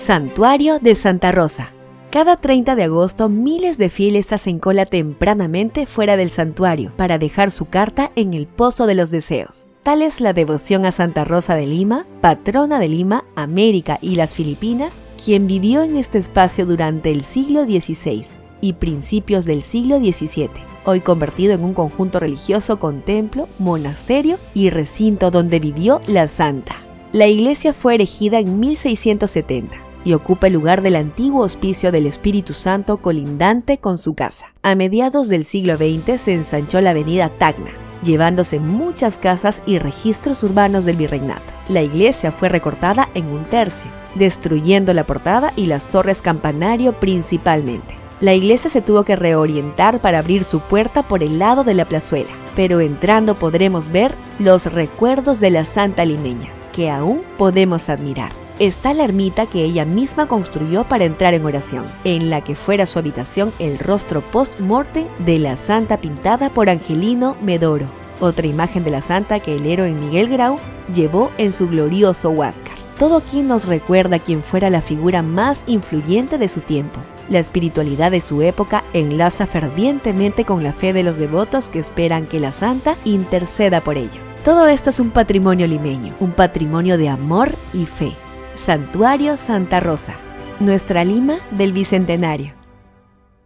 Santuario de Santa Rosa. Cada 30 de agosto miles de fieles hacen cola tempranamente fuera del santuario para dejar su carta en el Pozo de los Deseos. Tal es la devoción a Santa Rosa de Lima, patrona de Lima, América y las Filipinas, quien vivió en este espacio durante el siglo XVI y principios del siglo XVII, hoy convertido en un conjunto religioso con templo, monasterio y recinto donde vivió la santa. La iglesia fue erigida en 1670 y ocupa el lugar del antiguo hospicio del Espíritu Santo colindante con su casa. A mediados del siglo XX se ensanchó la avenida Tacna, llevándose muchas casas y registros urbanos del virreinato. La iglesia fue recortada en un tercio, destruyendo la portada y las torres campanario principalmente. La iglesia se tuvo que reorientar para abrir su puerta por el lado de la plazuela, pero entrando podremos ver los recuerdos de la Santa Limeña, que aún podemos admirar está la ermita que ella misma construyó para entrar en oración, en la que fuera su habitación el rostro post-mortem de la santa pintada por Angelino Medoro, otra imagen de la santa que el héroe Miguel Grau llevó en su glorioso Huáscar. Todo aquí nos recuerda quién fuera la figura más influyente de su tiempo. La espiritualidad de su época enlaza fervientemente con la fe de los devotos que esperan que la santa interceda por ellos. Todo esto es un patrimonio limeño, un patrimonio de amor y fe. Santuario Santa Rosa, nuestra Lima del Bicentenario.